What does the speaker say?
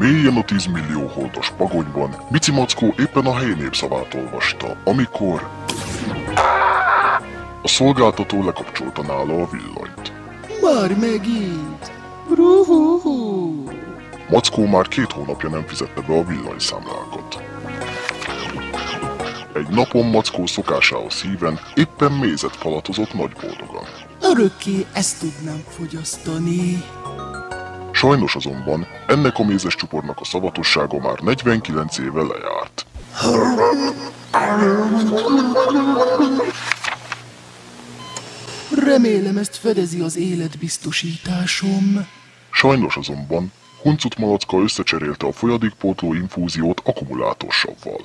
Mélyen a 10 millió holdos pagonyban, Bici Mackó éppen a helyi népszavát olvasta, amikor... A szolgáltató lekapcsolta nála a villanyt. Már megint. Ruhuhu. Mackó már két hónapja nem fizette be a villanyszámlákat. Egy napon Mackó szokásához híven éppen mézet falatozott nagy boldogan. Örökké ezt tudnám fogyasztani. Sajnos azonban ennek a mézes csupornak a szavatossága már 49 éve lejárt. Remélem ezt fedezi az életbiztosításom. Sajnos azonban Huncut Malacka összecserélte a folyadékpótló infúziót akkumulátorsavval.